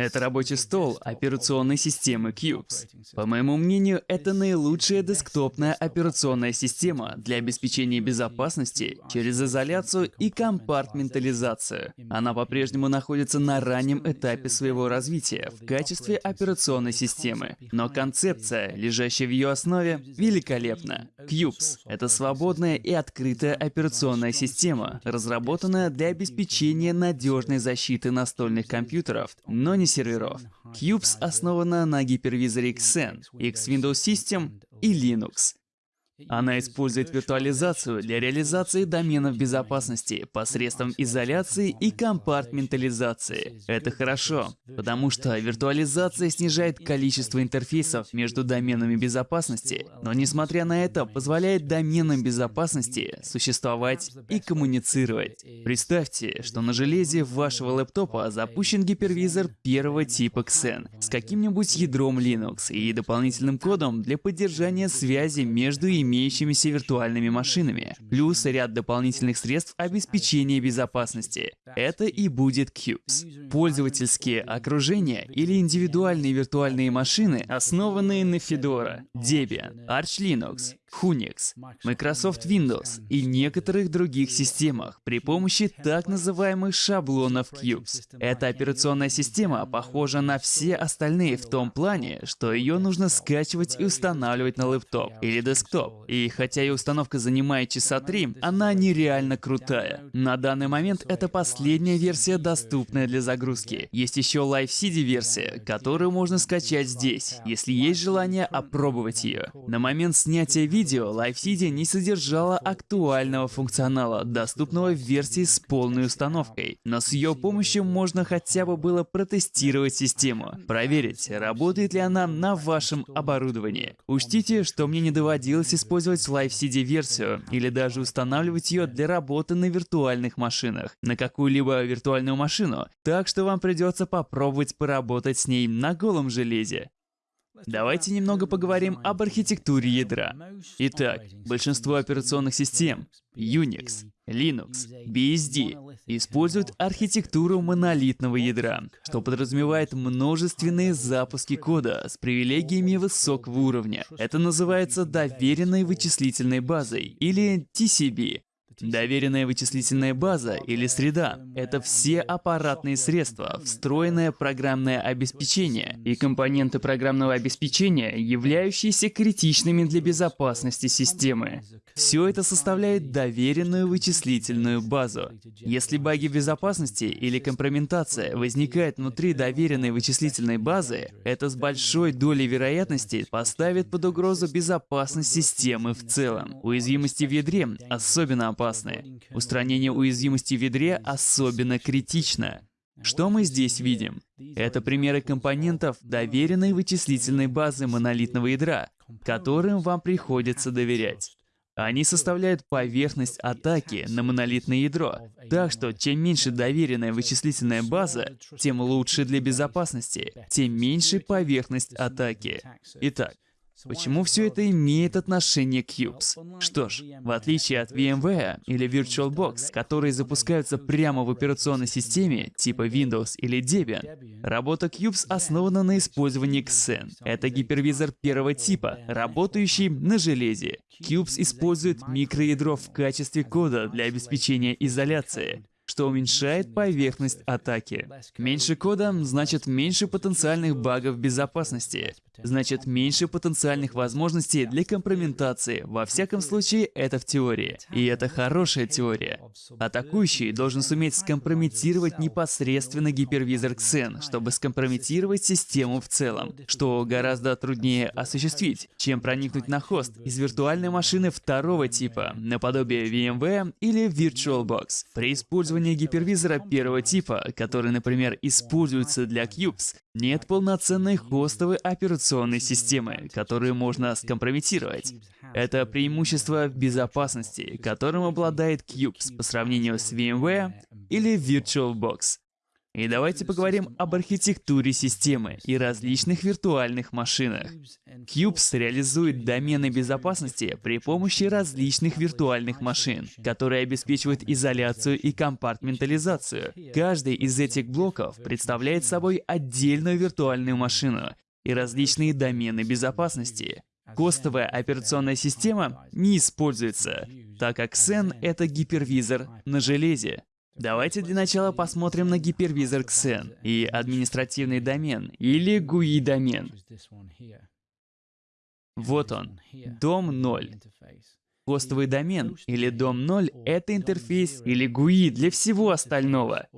Это рабочий стол операционной системы Cubes. По моему мнению, это наилучшая десктопная операционная система для обеспечения безопасности через изоляцию и компартментализацию. Она по-прежнему находится на раннем этапе своего развития в качестве операционной системы, но концепция, лежащая в ее основе, великолепна. Cubes — это свободная и открытая операционная система, разработанная для обеспечения надежной защиты настольных компьютеров, но не серверов. Cubes основана на гипервизоре Xen, X Windows System и Linux. Она использует виртуализацию для реализации доменов безопасности посредством изоляции и компартментализации. Это хорошо, потому что виртуализация снижает количество интерфейсов между доменами безопасности, но несмотря на это, позволяет доменам безопасности существовать и коммуницировать. Представьте, что на железе вашего лэптопа запущен гипервизор первого типа Xen с каким-нибудь ядром Linux и дополнительным кодом для поддержания связи между ими имеющимися виртуальными машинами, плюс ряд дополнительных средств обеспечения безопасности. Это и будет Cubes. Пользовательские окружения или индивидуальные виртуальные машины, основанные на Fedora, Debian, Arch Linux, Unix, Microsoft Windows и некоторых других системах при помощи так называемых шаблонов Cubes. Эта операционная система похожа на все остальные в том плане, что ее нужно скачивать и устанавливать на лэптоп или десктоп. И хотя ее установка занимает часа три, она нереально крутая. На данный момент это последняя версия, доступная для загрузки. Есть еще Live CD версия, которую можно скачать здесь, если есть желание опробовать ее. На момент снятия видео видео LiveCD не содержала актуального функционала, доступного в версии с полной установкой. Но с ее помощью можно хотя бы было протестировать систему, проверить, работает ли она на вашем оборудовании. Учтите, что мне не доводилось использовать LiveCD версию или даже устанавливать ее для работы на виртуальных машинах, на какую-либо виртуальную машину, так что вам придется попробовать поработать с ней на голом железе. Давайте немного поговорим об архитектуре ядра. Итак, большинство операционных систем Unix, Linux, BSD используют архитектуру монолитного ядра, что подразумевает множественные запуски кода с привилегиями высокого уровня. Это называется доверенной вычислительной базой или TCB. Доверенная вычислительная база или среда — это все аппаратные средства, встроенное программное обеспечение и компоненты программного обеспечения, являющиеся критичными для безопасности системы. Все это составляет доверенную вычислительную базу. Если баги безопасности или компрометация возникает внутри доверенной вычислительной базы, это с большой долей вероятности поставит под угрозу безопасность системы в целом. Уязвимости в ядре особенно опасны опасны. Устранение уязвимости в ядре особенно критично. Что мы здесь видим? Это примеры компонентов доверенной вычислительной базы монолитного ядра, которым вам приходится доверять. Они составляют поверхность атаки на монолитное ядро. Так что, чем меньше доверенная вычислительная база, тем лучше для безопасности, тем меньше поверхность атаки. Итак, Почему все это имеет отношение к Cubes? Что ж, в отличие от VMware или VirtualBox, которые запускаются прямо в операционной системе, типа Windows или Debian, работа Cubes основана на использовании Xen. Это гипервизор первого типа, работающий на железе. Cubes использует микроядро в качестве кода для обеспечения изоляции что уменьшает поверхность атаки. Меньше кода значит меньше потенциальных багов безопасности, значит меньше потенциальных возможностей для компрометации. Во всяком случае, это в теории. И это хорошая теория. Атакующий должен суметь скомпрометировать непосредственно гипервизор Xen, чтобы скомпрометировать систему в целом, что гораздо труднее осуществить, чем проникнуть на хост из виртуальной машины второго типа, наподобие VMware или VirtualBox. При использовании использования гипервизора первого типа, который, например, используется для Cubes, нет полноценной хостовой операционной системы, которую можно скомпрометировать. Это преимущество в безопасности, которым обладает Cubes по сравнению с VMware или VirtualBox. И давайте поговорим об архитектуре системы и различных виртуальных машинах. Cubes реализует домены безопасности при помощи различных виртуальных машин, которые обеспечивают изоляцию и компартментализацию. Каждый из этих блоков представляет собой отдельную виртуальную машину и различные домены безопасности. Костовая операционная система не используется, так как Xen — это гипервизор на железе. Давайте для начала посмотрим на гипервизор Xen и административный домен, или GUI-домен. Вот он, дом 0. Хостовый домен или дом 0 — это интерфейс или GUI для всего остального.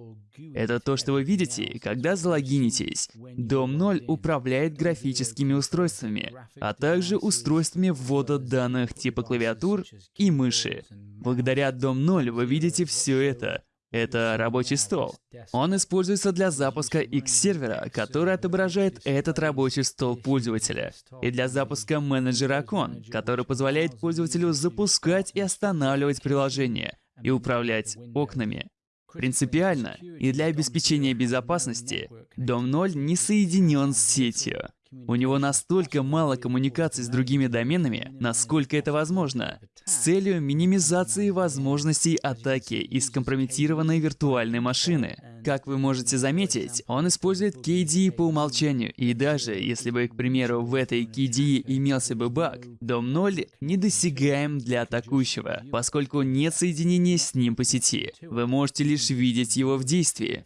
Это то, что вы видите, когда залогинитесь. Дом 0 управляет графическими устройствами, а также устройствами ввода данных типа клавиатур и мыши. Благодаря Дом 0 вы видите все это. Это рабочий стол. Он используется для запуска X-сервера, который отображает этот рабочий стол пользователя, и для запуска менеджера окон, который позволяет пользователю запускать и останавливать приложение и управлять окнами. Принципиально и для обеспечения безопасности Дом 0 не соединен с сетью. У него настолько мало коммуникаций с другими доменами, насколько это возможно, с целью минимизации возможностей атаки из скомпрометированной виртуальной машины. Как вы можете заметить, он использует KDE по умолчанию, и даже если бы, к примеру, в этой KDE имелся бы баг, дом 0 недосягаем для атакующего, поскольку нет соединения с ним по сети. Вы можете лишь видеть его в действии.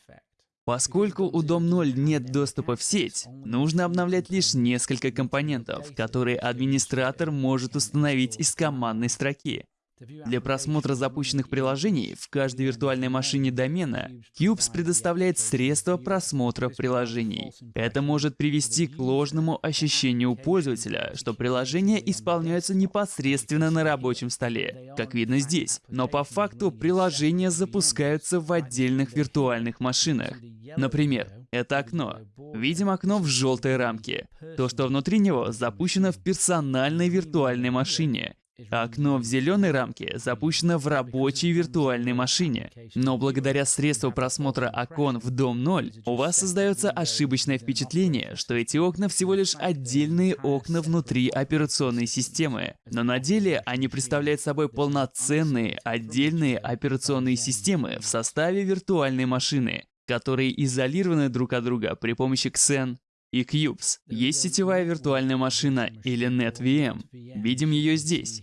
Поскольку у Дом0 нет доступа в сеть, нужно обновлять лишь несколько компонентов, которые администратор может установить из командной строки. Для просмотра запущенных приложений в каждой виртуальной машине домена Cubes предоставляет средства просмотра приложений. Это может привести к ложному ощущению пользователя, что приложения исполняются непосредственно на рабочем столе, как видно здесь. Но по факту приложения запускаются в отдельных виртуальных машинах. Например, это окно. Видим окно в желтой рамке. То, что внутри него запущено в персональной виртуальной машине. Окно в зеленой рамке запущено в рабочей виртуальной машине. Но благодаря средству просмотра окон в Дом 0, у вас создается ошибочное впечатление, что эти окна всего лишь отдельные окна внутри операционной системы. Но на деле они представляют собой полноценные отдельные операционные системы в составе виртуальной машины, которые изолированы друг от друга при помощи Xen и Cubes. Есть сетевая виртуальная машина или NetVM. Видим ее здесь.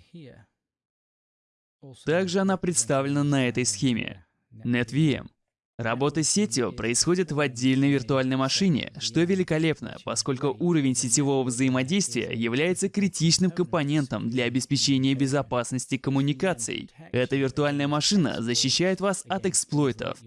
Также она представлена на этой схеме. NetVM. Работа с сетью происходит в отдельной виртуальной машине, что великолепно, поскольку уровень сетевого взаимодействия является критичным компонентом для обеспечения безопасности коммуникаций. Эта виртуальная машина защищает вас от эксплойтов,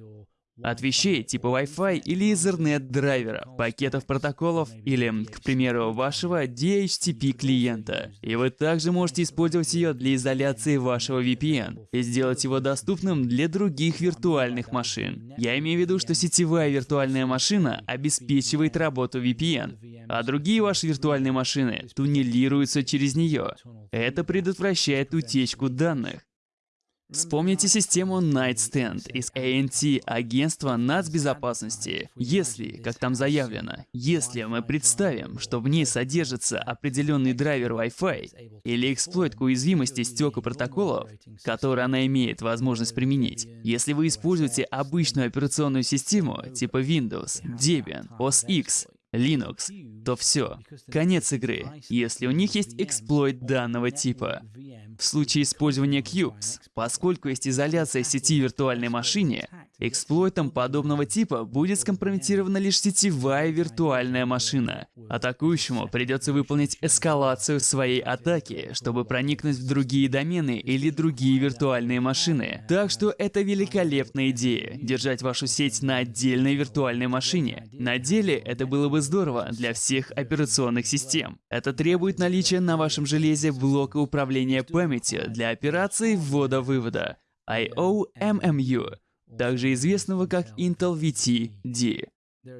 от вещей типа Wi-Fi или Ethernet драйвера, пакетов протоколов или, к примеру, вашего DHCP клиента. И вы также можете использовать ее для изоляции вашего VPN и сделать его доступным для других виртуальных машин. Я имею в виду, что сетевая виртуальная машина обеспечивает работу VPN, а другие ваши виртуальные машины туннелируются через нее. Это предотвращает утечку данных. Вспомните систему Nightstand из ANT, агентства нацбезопасности. Если, как там заявлено, если мы представим, что в ней содержится определенный драйвер Wi-Fi или эксплойт к уязвимости стек и протоколов, который она имеет возможность применить, если вы используете обычную операционную систему типа Windows, Debian, OS X, Linux, то все, конец игры, если у них есть эксплойт данного типа. В случае использования Cubes, поскольку есть изоляция сети виртуальной машине, эксплойтом подобного типа будет скомпрометирована лишь сетевая виртуальная машина. Атакующему придется выполнить эскалацию своей атаки, чтобы проникнуть в другие домены или другие виртуальные машины. Так что это великолепная идея — держать вашу сеть на отдельной виртуальной машине. На деле это было бы здорово для всех операционных систем. Это требует наличия на вашем железе блока управления памяти для операций ввода-вывода IOMMU, также известного как Intel VT-D.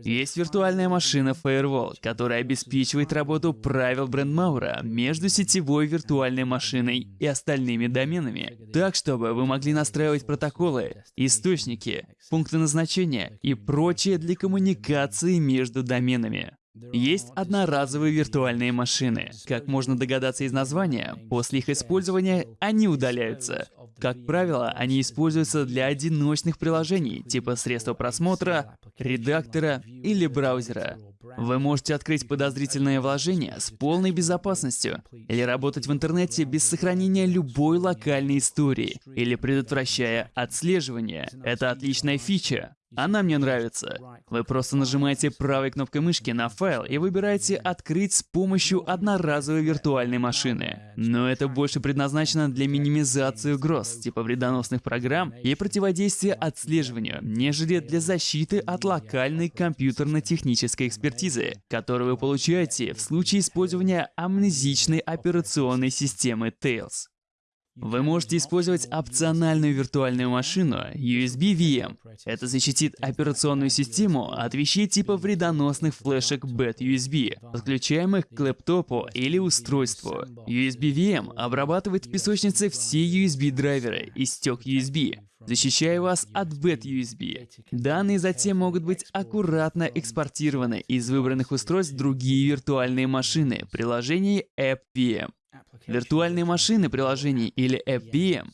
Есть виртуальная машина Firewall, которая обеспечивает работу правил Брендмаура между сетевой виртуальной машиной и остальными доменами, так чтобы вы могли настраивать протоколы, источники, пункты назначения и прочее для коммуникации между доменами. Есть одноразовые виртуальные машины. Как можно догадаться из названия, после их использования они удаляются. Как правило, они используются для одиночных приложений, типа средства просмотра, редактора или браузера. Вы можете открыть подозрительное вложение с полной безопасностью или работать в интернете без сохранения любой локальной истории или предотвращая отслеживание. Это отличная фича. Она мне нравится. Вы просто нажимаете правой кнопкой мышки на файл и выбираете «Открыть с помощью одноразовой виртуальной машины». Но это больше предназначено для минимизации угроз, типа вредоносных программ и противодействия отслеживанию, нежели для защиты от локальной компьютерно-технической экспертизы, которую вы получаете в случае использования амнезичной операционной системы Tails. Вы можете использовать опциональную виртуальную машину USB VM. Это защитит операционную систему от вещей типа вредоносных флешек BAT USB, подключаемых к лэптопу или устройству. USB VM обрабатывает в песочнице все USB-драйверы и стек USB, защищая вас от BAT USB. Данные затем могут быть аккуратно экспортированы из выбранных устройств в другие виртуальные машины приложений AppVM. Виртуальные машины приложений или FVM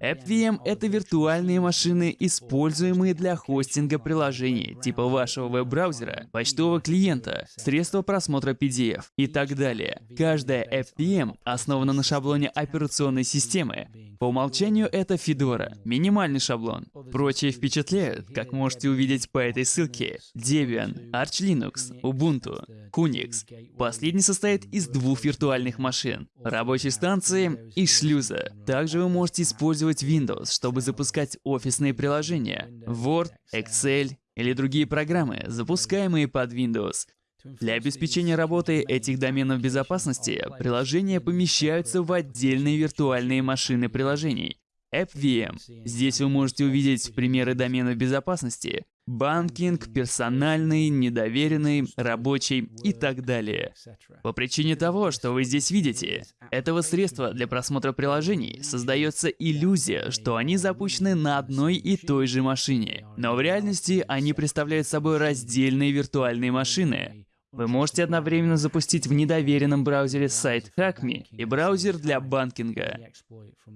AppVM — это виртуальные машины, используемые для хостинга приложений, типа вашего веб-браузера, почтового клиента, средства просмотра PDF и так далее. Каждая FVM основана на шаблоне операционной системы. По умолчанию это Fedora, минимальный шаблон. Прочие впечатляют, как можете увидеть по этой ссылке. Debian, Arch Linux, Ubuntu, Unix. Последний состоит из двух виртуальных машин, рабочей станции и шлюза. Также вы можете использовать Windows, чтобы запускать офисные приложения, Word, Excel или другие программы, запускаемые под Windows. Для обеспечения работы этих доменов безопасности приложения помещаются в отдельные виртуальные машины приложений. AppVM. Здесь вы можете увидеть примеры доменов безопасности, банкинг, персональный, недоверенный, рабочий и так далее. По причине того, что вы здесь видите, этого средства для просмотра приложений создается иллюзия, что они запущены на одной и той же машине. Но в реальности они представляют собой раздельные виртуальные машины, вы можете одновременно запустить в недоверенном браузере сайт HackMe и браузер для банкинга.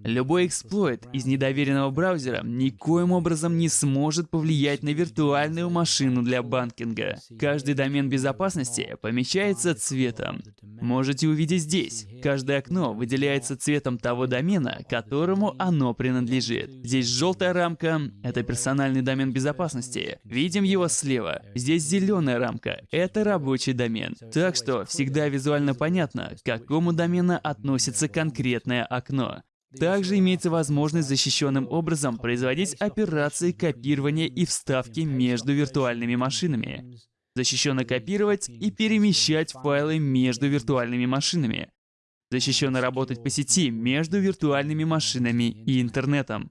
Любой эксплойт из недоверенного браузера никоим образом не сможет повлиять на виртуальную машину для банкинга. Каждый домен безопасности помечается цветом. Можете увидеть здесь. Каждое окно выделяется цветом того домена, которому оно принадлежит. Здесь желтая рамка — это персональный домен безопасности. Видим его слева. Здесь зеленая рамка — это рабочий рабочий домен. Так что всегда визуально понятно, к какому домену относится конкретное окно. Также имеется возможность защищенным образом производить операции копирования и вставки между виртуальными машинами. Защищенно копировать и перемещать файлы между виртуальными машинами. Защищенно работать по сети между виртуальными машинами и интернетом.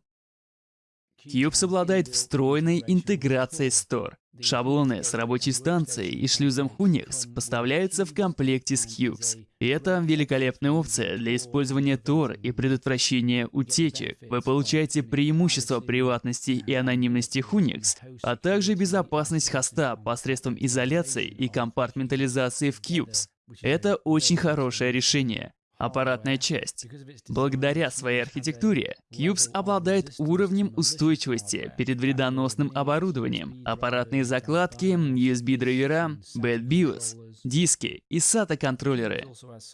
Cubes обладает встроенной интеграцией Store. Шаблоны с рабочей станцией и шлюзом Unix поставляются в комплекте с Cubes. И это великолепная опция для использования Tor и предотвращения утечек. Вы получаете преимущество приватности и анонимности Unix, а также безопасность хоста посредством изоляции и компартментализации в Cubes. Это очень хорошее решение. Аппаратная часть. Благодаря своей архитектуре, Cubes обладает уровнем устойчивости перед вредоносным оборудованием. Аппаратные закладки, USB-драйвера, BadBIOS, диски и SATA-контроллеры.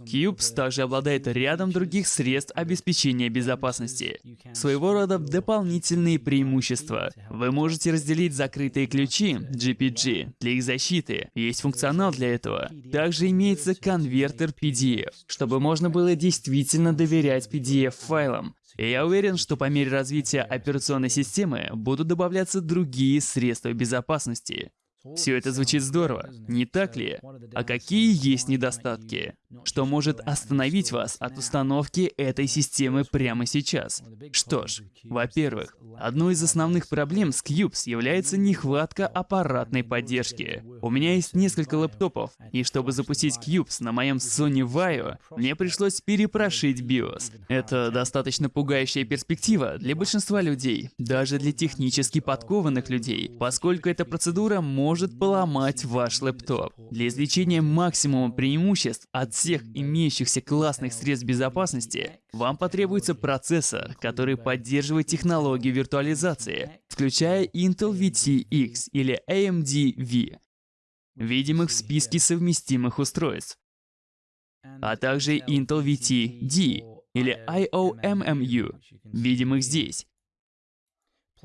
Cubes также обладает рядом других средств обеспечения безопасности. Своего рода дополнительные преимущества. Вы можете разделить закрытые ключи GPG для их защиты. Есть функционал для этого. Также имеется конвертер PDF, чтобы можно было действительно доверять PDF-файлам. И я уверен, что по мере развития операционной системы будут добавляться другие средства безопасности. Все это звучит здорово, не так ли? А какие есть недостатки? Что может остановить вас от установки этой системы прямо сейчас? Что ж, во-первых, одной из основных проблем с Cubes является нехватка аппаратной поддержки. У меня есть несколько лэптопов, и чтобы запустить Cubes на моем Sony Vaio, мне пришлось перепрошить BIOS. Это достаточно пугающая перспектива для большинства людей, даже для технически подкованных людей, поскольку эта процедура может поломать ваш лэптоп. Для извлечения максимума преимуществ от всех имеющихся классных средств безопасности, вам потребуется процессор, который поддерживает технологию виртуализации, включая Intel VT-X или AMD V, видимых в списке совместимых устройств, а также Intel VT-D или IOMMU, видимых здесь.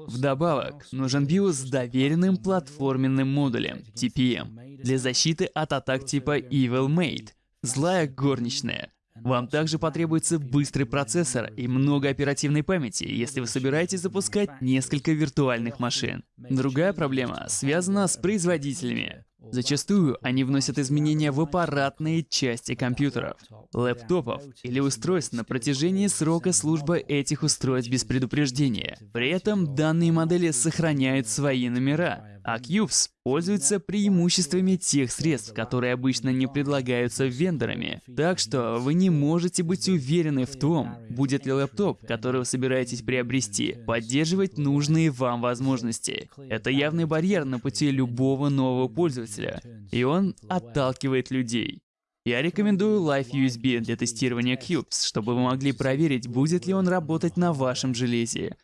Вдобавок, нужен BIOS с доверенным платформенным модулем TPM для защиты от атак типа Evil Mate, злая горничная. Вам также потребуется быстрый процессор и много оперативной памяти, если вы собираетесь запускать несколько виртуальных машин. Другая проблема связана с производителями. Зачастую они вносят изменения в аппаратные части компьютеров, лэптопов или устройств на протяжении срока службы этих устройств без предупреждения. При этом данные модели сохраняют свои номера, а Cubes пользуется преимуществами тех средств, которые обычно не предлагаются вендорами. Так что вы не можете быть уверены в том, будет ли лэптоп, который вы собираетесь приобрести, поддерживать нужные вам возможности. Это явный барьер на пути любого нового пользователя, и он отталкивает людей. Я рекомендую Live USB для тестирования Cubes, чтобы вы могли проверить, будет ли он работать на вашем железе.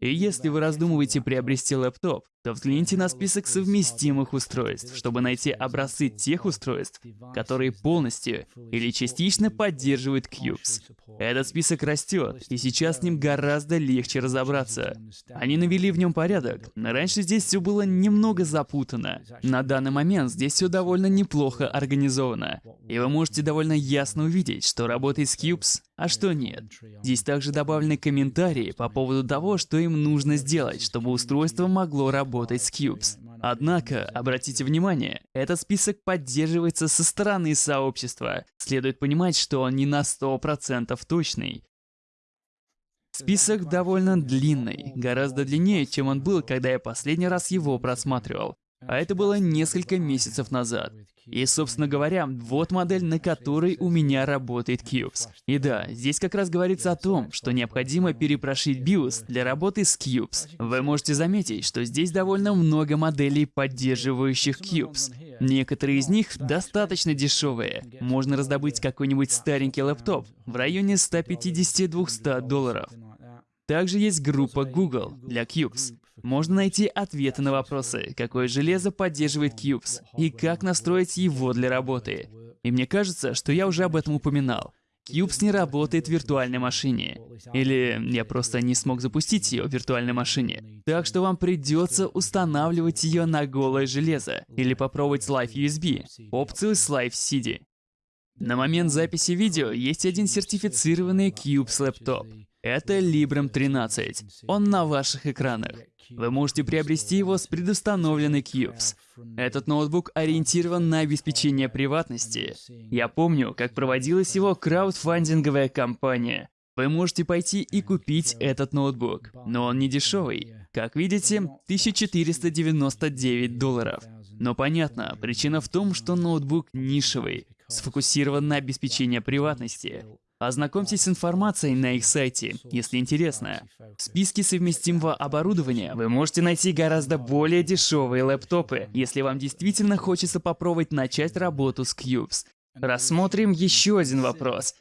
И если вы раздумываете приобрести лэптоп, то взгляните на список совместимых устройств, чтобы найти образцы тех устройств, которые полностью или частично поддерживают Cubes. Этот список растет, и сейчас с ним гораздо легче разобраться. Они навели в нем порядок, но раньше здесь все было немного запутано. На данный момент здесь все довольно неплохо организовано, и вы можете довольно ясно увидеть, что работает с Cubes, а что нет. Здесь также добавлены комментарии по поводу того, что им нужно сделать, чтобы устройство могло работать работать с Cubes. Однако, обратите внимание, этот список поддерживается со стороны сообщества. Следует понимать, что он не на 100% точный. Список довольно длинный, гораздо длиннее, чем он был, когда я последний раз его просматривал. А это было несколько месяцев назад. И, собственно говоря, вот модель, на которой у меня работает Cubes. И да, здесь как раз говорится о том, что необходимо перепрошить BIOS для работы с Cubes. Вы можете заметить, что здесь довольно много моделей, поддерживающих Cubes. Некоторые из них достаточно дешевые. Можно раздобыть какой-нибудь старенький лэптоп в районе 150-200 долларов. Также есть группа Google для Cubes. Можно найти ответы на вопросы, какое железо поддерживает Cubes и как настроить его для работы. И мне кажется, что я уже об этом упоминал. Cubes не работает в виртуальной машине. Или я просто не смог запустить ее в виртуальной машине. Так что вам придется устанавливать ее на голое железо. Или попробовать Live USB, опцию с Live CD. На момент записи видео есть один сертифицированный Cubes лэптоп. Это Librem 13. Он на ваших экранах. Вы можете приобрести его с предустановленной Cubes. Этот ноутбук ориентирован на обеспечение приватности. Я помню, как проводилась его краудфандинговая кампания. Вы можете пойти и купить этот ноутбук, но он не дешевый. Как видите, 1499 долларов. Но понятно, причина в том, что ноутбук нишевый, сфокусирован на обеспечении приватности. Ознакомьтесь с информацией на их сайте, если интересно. В списке совместимого оборудования вы можете найти гораздо более дешевые лэптопы, если вам действительно хочется попробовать начать работу с Cubes. Рассмотрим еще один вопрос.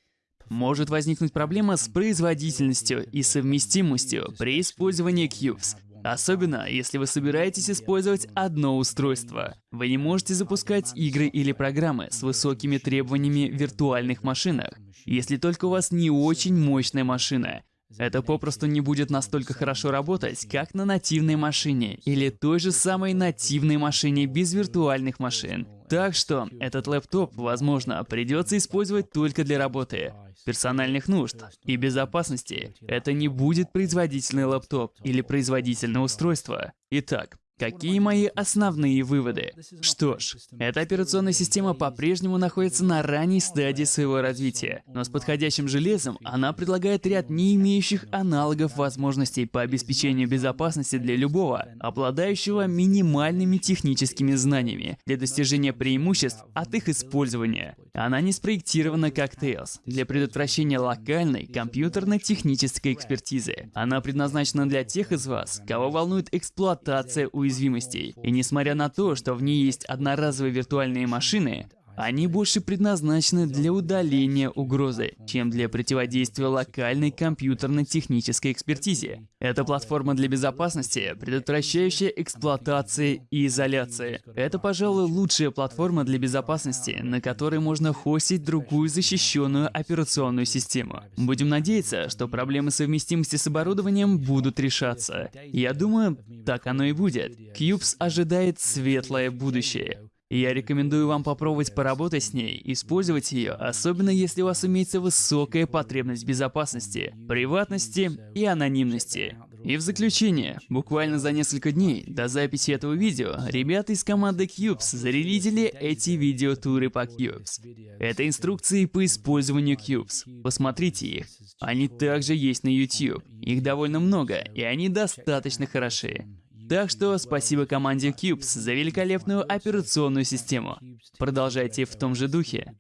Может возникнуть проблема с производительностью и совместимостью при использовании Cubes. Особенно, если вы собираетесь использовать одно устройство. Вы не можете запускать игры или программы с высокими требованиями в виртуальных машинах, если только у вас не очень мощная машина. Это попросту не будет настолько хорошо работать, как на нативной машине или той же самой нативной машине без виртуальных машин. Так что этот лэптоп, возможно, придется использовать только для работы, персональных нужд и безопасности. Это не будет производительный лэптоп или производительное устройство. Итак, Какие мои основные выводы? Что ж, эта операционная система по-прежнему находится на ранней стадии своего развития, но с подходящим железом она предлагает ряд не имеющих аналогов возможностей по обеспечению безопасности для любого, обладающего минимальными техническими знаниями для достижения преимуществ от их использования. Она не спроектирована как Tails для предотвращения локальной компьютерно-технической экспертизы. Она предназначена для тех из вас, кого волнует эксплуатация уязвимостей уязвимостей. И несмотря на то, что в ней есть одноразовые виртуальные машины, они больше предназначены для удаления угрозы, чем для противодействия локальной компьютерно-технической экспертизе. Это платформа для безопасности, предотвращающая эксплуатации и изоляции. Это, пожалуй, лучшая платформа для безопасности, на которой можно хостить другую защищенную операционную систему. Будем надеяться, что проблемы совместимости с оборудованием будут решаться. Я думаю, так оно и будет. Cubes ожидает светлое будущее. Я рекомендую вам попробовать поработать с ней, использовать ее, особенно если у вас имеется высокая потребность безопасности, приватности и анонимности. И в заключение, буквально за несколько дней до записи этого видео, ребята из команды Cubes зарелизили эти видеотуры по Cubes. Это инструкции по использованию Cubes. Посмотрите их. Они также есть на YouTube. Их довольно много, и они достаточно хороши. Так что спасибо команде Cubes за великолепную операционную систему. Продолжайте в том же духе.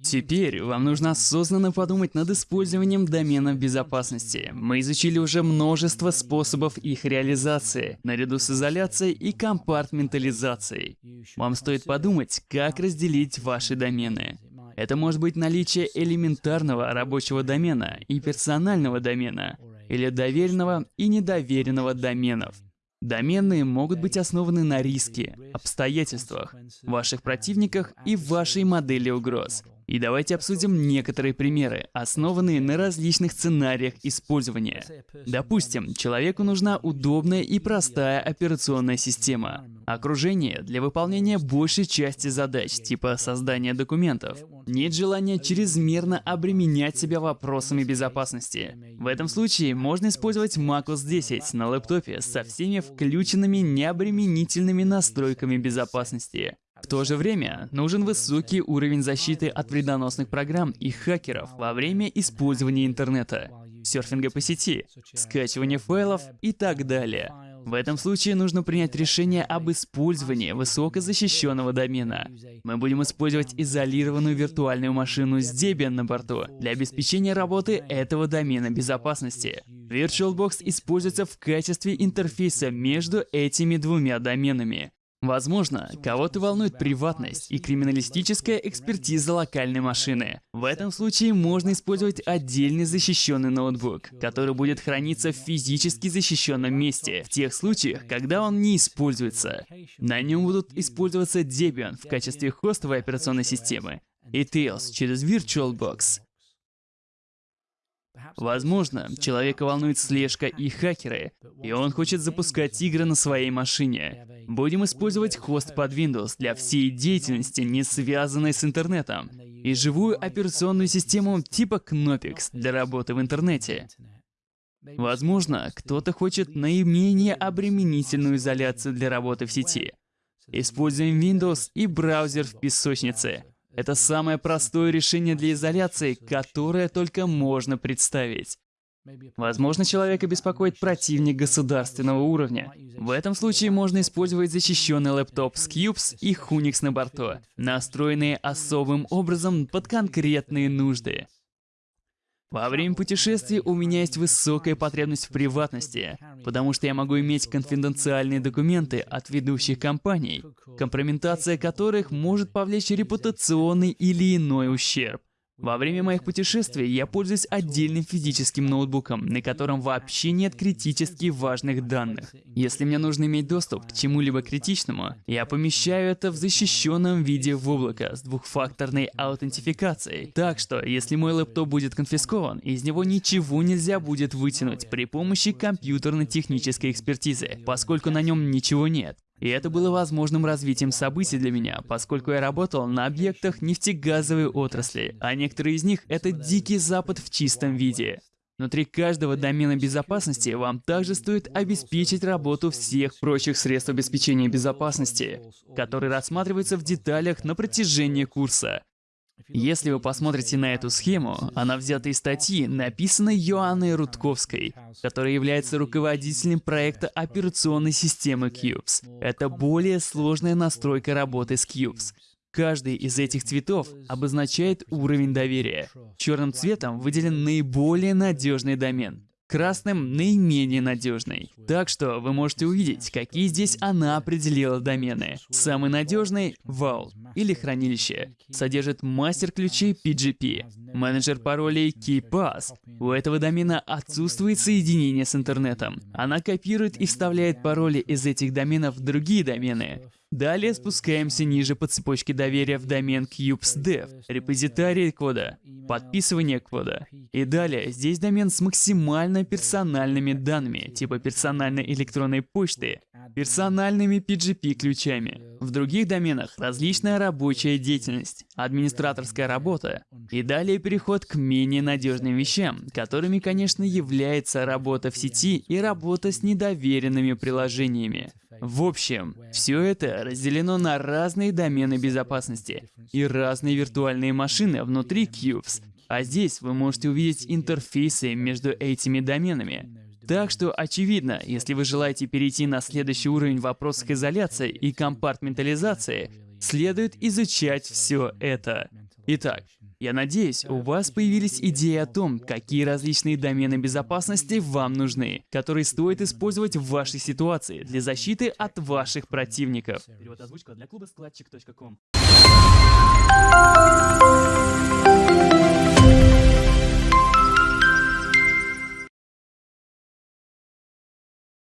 Теперь вам нужно осознанно подумать над использованием доменов безопасности. Мы изучили уже множество способов их реализации, наряду с изоляцией и компартментализацией. Вам стоит подумать, как разделить ваши домены. Это может быть наличие элементарного рабочего домена и персонального домена, или доверенного и недоверенного доменов. Доменные могут быть основаны на риске, обстоятельствах, ваших противниках и вашей модели угроз. И давайте обсудим некоторые примеры, основанные на различных сценариях использования. Допустим, человеку нужна удобная и простая операционная система. Окружение для выполнения большей части задач, типа создания документов. Нет желания чрезмерно обременять себя вопросами безопасности. В этом случае можно использовать macOS 10 на лэптопе со всеми включенными необременительными настройками безопасности. В то же время нужен высокий уровень защиты от вредоносных программ и хакеров во время использования интернета, серфинга по сети, скачивания файлов и так далее. В этом случае нужно принять решение об использовании высокозащищенного домена. Мы будем использовать изолированную виртуальную машину с Debian на борту для обеспечения работы этого домена безопасности. VirtualBox используется в качестве интерфейса между этими двумя доменами. Возможно, кого-то волнует приватность и криминалистическая экспертиза локальной машины. В этом случае можно использовать отдельный защищенный ноутбук, который будет храниться в физически защищенном месте, в тех случаях, когда он не используется. На нем будут использоваться Debian в качестве хостовой операционной системы и Tails через VirtualBox. Возможно, человека волнует слежка и хакеры, и он хочет запускать игры на своей машине. Будем использовать хост под Windows для всей деятельности, не связанной с интернетом, и живую операционную систему типа Knoppix для работы в интернете. Возможно, кто-то хочет наименее обременительную изоляцию для работы в сети. Используем Windows и браузер в песочнице. Это самое простое решение для изоляции, которое только можно представить. Возможно, человека беспокоит противник государственного уровня. В этом случае можно использовать защищенный лэптоп с Cubes и Hunix на борту, настроенные особым образом под конкретные нужды. Во время путешествий у меня есть высокая потребность в приватности, потому что я могу иметь конфиденциальные документы от ведущих компаний, компрометация которых может повлечь репутационный или иной ущерб. Во время моих путешествий я пользуюсь отдельным физическим ноутбуком, на котором вообще нет критически важных данных. Если мне нужно иметь доступ к чему-либо критичному, я помещаю это в защищенном виде в облако с двухфакторной аутентификацией. Так что, если мой лэптоп будет конфискован, из него ничего нельзя будет вытянуть при помощи компьютерно-технической экспертизы, поскольку на нем ничего нет. И это было возможным развитием событий для меня, поскольку я работал на объектах нефтегазовой отрасли, а некоторые из них — это дикий запад в чистом виде. Внутри каждого домена безопасности вам также стоит обеспечить работу всех прочих средств обеспечения безопасности, которые рассматриваются в деталях на протяжении курса. Если вы посмотрите на эту схему, она взята из статьи, написанной Йоанной Рудковской, которая является руководителем проекта операционной системы Cubes. Это более сложная настройка работы с Cubes. Каждый из этих цветов обозначает уровень доверия. Черным цветом выделен наиболее надежный домен. Красным — наименее надежный. Так что вы можете увидеть, какие здесь она определила домены. Самый надежный — Vault или хранилище. Содержит мастер ключей PGP. Менеджер паролей KeyPass. У этого домена отсутствует соединение с интернетом. Она копирует и вставляет пароли из этих доменов в другие домены. Далее спускаемся ниже по цепочке доверия в домен CubesDev, репозитарий кода, подписывание кода. И далее здесь домен с максимально персональными данными, типа персональной электронной почты, персональными PGP-ключами. В других доменах различная рабочая деятельность, администраторская работа. И далее переход к менее надежным вещам, которыми, конечно, является работа в сети и работа с недоверенными приложениями. В общем, все это разделено на разные домены безопасности и разные виртуальные машины внутри Cubes. А здесь вы можете увидеть интерфейсы между этими доменами. Так что очевидно, если вы желаете перейти на следующий уровень в вопросах изоляции и компартментализации, следует изучать все это. Итак, я надеюсь, у вас появились идеи о том, какие различные домены безопасности вам нужны, которые стоит использовать в вашей ситуации для защиты от ваших противников. Перевод озвучка для клуба складчик.ком